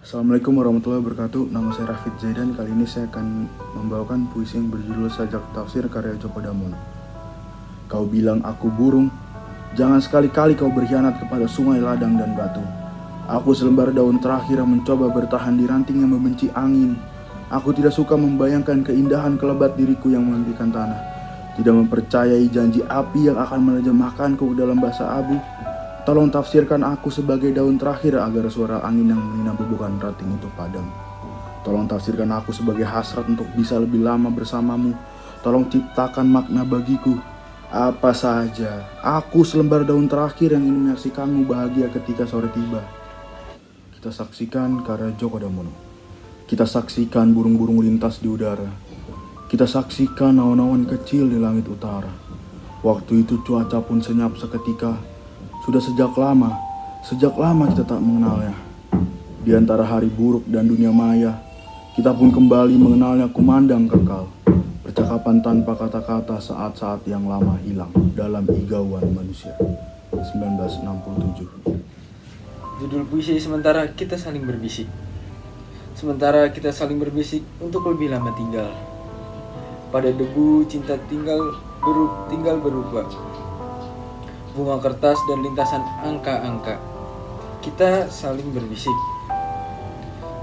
Assalamualaikum warahmatullahi wabarakatuh. Nama saya Rafid Zaidan. Kali ini saya akan membawakan puisi yang berjudul Sajak Tafsir karya Joko Damono Kau bilang aku burung. Jangan sekali-kali kau berkhianat kepada sungai, ladang, dan batu. Aku selembar daun terakhir yang mencoba bertahan di ranting yang membenci angin. Aku tidak suka membayangkan keindahan kelebat diriku yang memimpikan tanah. Tidak mempercayai janji api yang akan menerjemahkanku dalam bahasa abu Tolong tafsirkan aku sebagai daun terakhir agar suara angin yang menginap bukan rating itu padam. Tolong tafsirkan aku sebagai hasrat untuk bisa lebih lama bersamamu. Tolong ciptakan makna bagiku. Apa saja, aku selembar daun terakhir yang ingin menyaksikanmu bahagia ketika sore tiba. Kita saksikan karya Joko Damono. Kita saksikan burung-burung lintas di udara. Kita saksikan awan-awan kecil di langit utara. Waktu itu cuaca pun senyap seketika sudah sejak lama, sejak lama kita tak mengenalnya. Di antara hari buruk dan dunia maya, kita pun kembali mengenalnya kumandang kekal. Percakapan tanpa kata-kata saat-saat yang lama hilang dalam igauan manusia. 1967 Judul puisi sementara kita saling berbisik. Sementara kita saling berbisik untuk lebih lama tinggal. Pada debu cinta tinggal beru tinggal berubah bunga kertas dan lintasan angka-angka. Kita saling berbisik.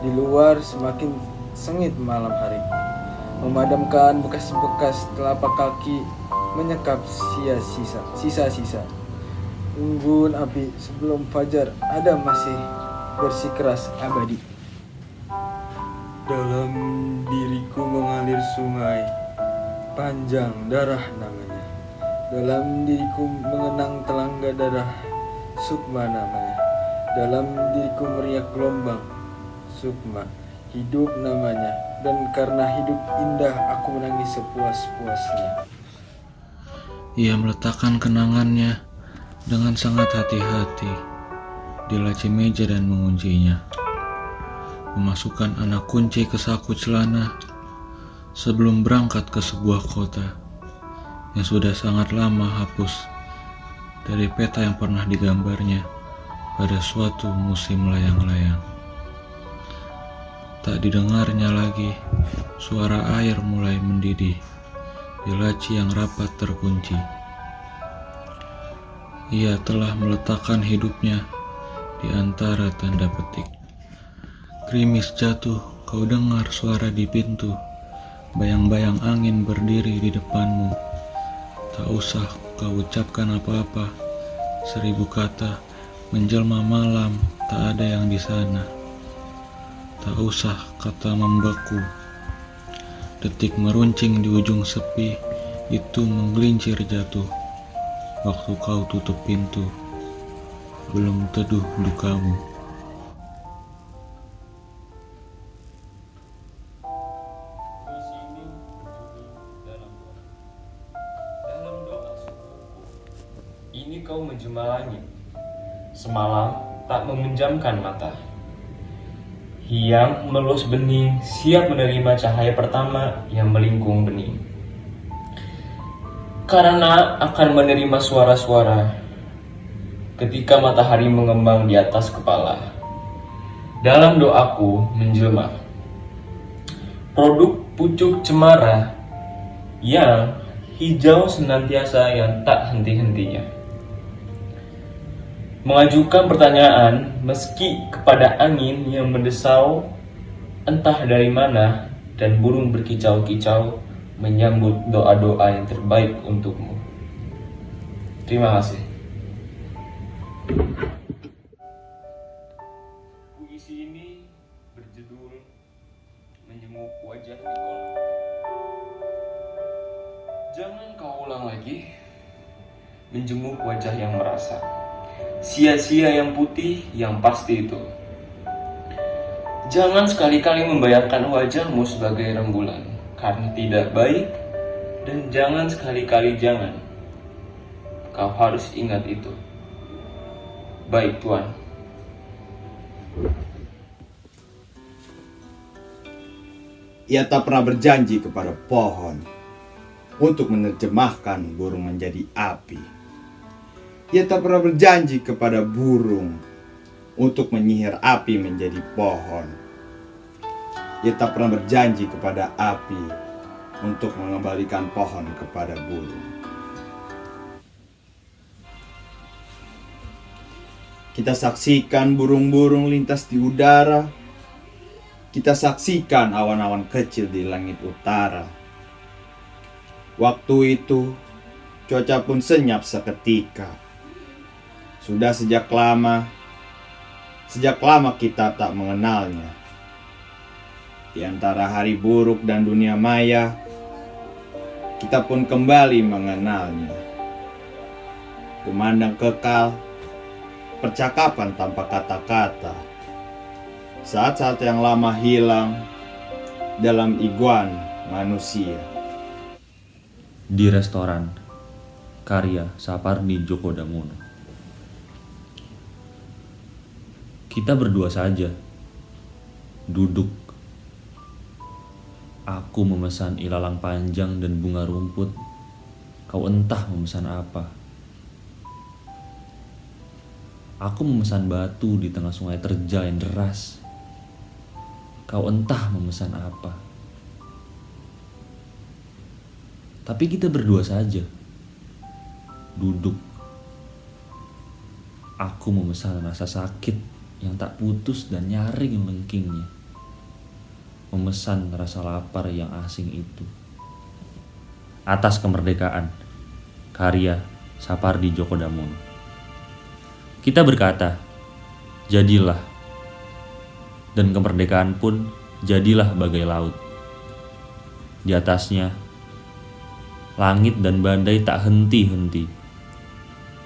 Di luar semakin sengit malam hari. Memadamkan bekas-bekas telapak kaki menyekap sia-sisa, sisa-sisa. Unggun api sebelum fajar ada masih bersikeras abadi. Dalam diriku mengalir sungai panjang darah namanya. Dalam diriku mengenang telangga darah Sukma namanya. Dalam diriku meriak gelombang Sukma Hidup namanya. Dan karena hidup indah aku menangis sepuas-puasnya. Ia meletakkan kenangannya dengan sangat hati-hati di laci meja dan menguncinya. Memasukkan anak kunci ke saku celana sebelum berangkat ke sebuah kota yang sudah sangat lama hapus dari peta yang pernah digambarnya pada suatu musim layang-layang. Tak didengarnya lagi, suara air mulai mendidih di laci yang rapat terkunci. Ia telah meletakkan hidupnya di antara tanda petik. Krimis jatuh, kau dengar suara di pintu, bayang-bayang angin berdiri di depanmu. Tak usah kau ucapkan apa-apa. Seribu kata menjelma malam, tak ada yang di sana. Tak usah kata membeku. Detik meruncing di ujung sepi, itu menggelincir jatuh. Waktu kau tutup pintu, belum teduh dukamu. Semalam tak memenjamkan mata. Hiang melus bening, siap menerima cahaya pertama yang melingkung bening. Karena akan menerima suara-suara ketika matahari mengembang di atas kepala. Dalam doaku menjelma. Produk pucuk cemara yang hijau senantiasa yang tak henti-hentinya mengajukan pertanyaan meski kepada angin yang mendesau entah dari mana dan burung berkicau-kicau menyambut doa-doa yang terbaik untukmu. Terima kasih. Puisi ini berjudul Menjenguk Wajah di Kolam. Jangan kau ulang lagi menjenguk wajah yang merasa sia-sia yang putih yang pasti itu. Jangan sekali-kali membayangkan wajahmu sebagai rembulan, karena tidak baik, dan jangan sekali-kali jangan. Kau harus ingat itu. Baik, Tuan. Ia tak pernah berjanji kepada pohon untuk menerjemahkan burung menjadi api. Ia tak pernah berjanji kepada burung untuk menyihir api menjadi pohon. Ia tak pernah berjanji kepada api untuk mengembalikan pohon kepada burung. Kita saksikan burung-burung lintas di udara. Kita saksikan awan-awan kecil di langit utara. Waktu itu, cuaca pun senyap seketika. Sudah sejak lama, sejak lama kita tak mengenalnya. Di antara hari buruk dan dunia maya, kita pun kembali mengenalnya. Memandang kekal, percakapan tanpa kata-kata. Saat-saat yang lama hilang dalam iguan manusia. Di restoran, karya Sapardi Djoko Damono. Kita berdua saja, duduk. Aku memesan ilalang panjang dan bunga rumput. Kau entah memesan apa. Aku memesan batu di tengah sungai terjal yang deras. Kau entah memesan apa. Tapi kita berdua saja. Duduk. Aku memesan rasa sakit yang tak putus dan nyaring melengkingnya. Memesan rasa lapar yang asing itu. Atas kemerdekaan. Karya Sapardi Djoko Damono. Kita berkata, jadilah. Dan kemerdekaan pun jadilah bagai laut. Di atasnya Langit dan badai tak henti-henti.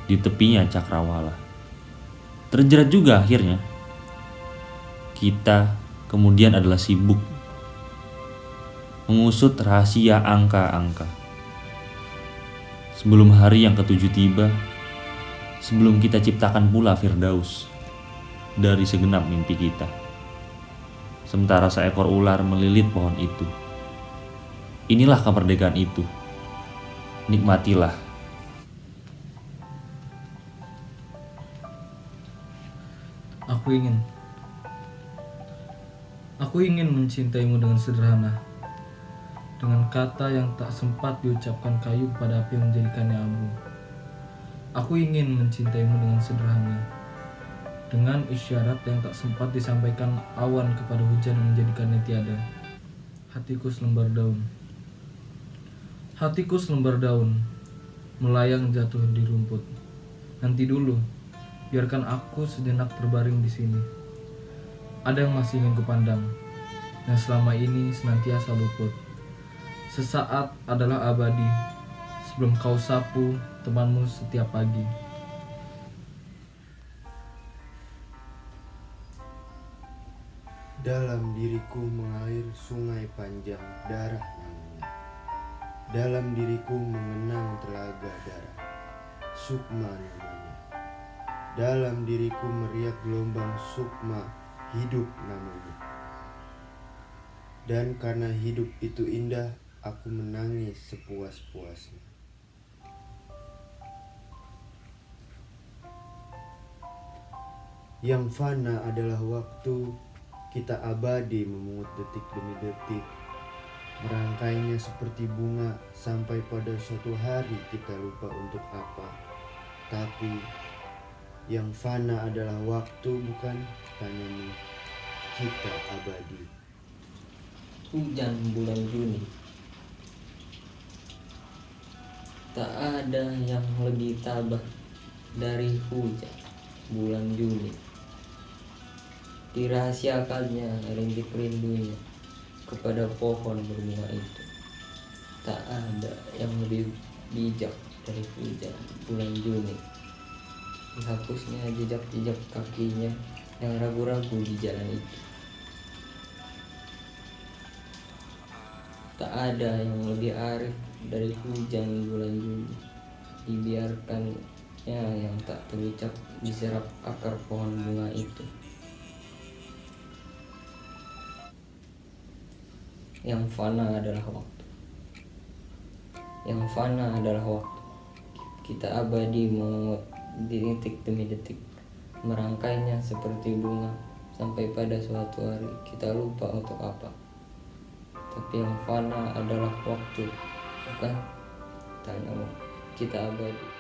Di tepinya cakrawala. Terjerat juga akhirnya. Kita kemudian adalah sibuk mengusut rahasia angka-angka. Sebelum hari yang ketujuh tiba, sebelum kita ciptakan pula Firdaus dari segenap mimpi kita. Sementara seekor ular melilit pohon itu. Inilah kemerdekaan itu nikmatilah. Aku ingin. Aku ingin mencintaimu dengan sederhana. Dengan kata yang tak sempat diucapkan kayu pada api yang menjadikannya abu. Aku ingin mencintaimu dengan sederhana. Dengan isyarat yang tak sempat disampaikan awan kepada hujan yang menjadikannya tiada. Hatiku selembar daun. Hatiku selembar daun, melayang jatuh di rumput. Nanti dulu, biarkan aku sejenak terbaring di sini. Ada yang masih ingin kupandang, yang selama ini senantiasa luput. Sesaat adalah abadi, sebelum kau sapu temanmu setiap pagi. Dalam diriku mengalir sungai panjang darah dalam diriku mengenang telaga darah, sukma namanya. Dalam diriku meriak gelombang sukma, hidup namanya. Dan karena hidup itu indah, aku menangis sepuas-puasnya. Yang fana adalah waktu kita abadi memungut detik demi detik Merangkainya seperti bunga sampai pada suatu hari kita lupa untuk apa. Tapi yang fana adalah waktu bukan tanyamu kita abadi. Hujan bulan Juni Tak ada yang lebih tabah dari hujan bulan Juni Dirahasiakannya rintik rindunya kepada pohon berbunga itu. Tak ada yang lebih bijak dari hujan bulan Juni. Dihapusnya jejak-jejak kakinya yang ragu-ragu di jalan itu. Tak ada yang lebih arif dari hujan bulan Juni. Dibiarkannya yang tak terucap diserap akar pohon bunga itu. Yang fana adalah waktu. Yang fana adalah waktu. Kita abadi detik demi detik. merangkainya seperti bunga sampai pada suatu hari kita lupa untuk apa. Tapi yang fana adalah waktu, bukan? Tanya kita abadi.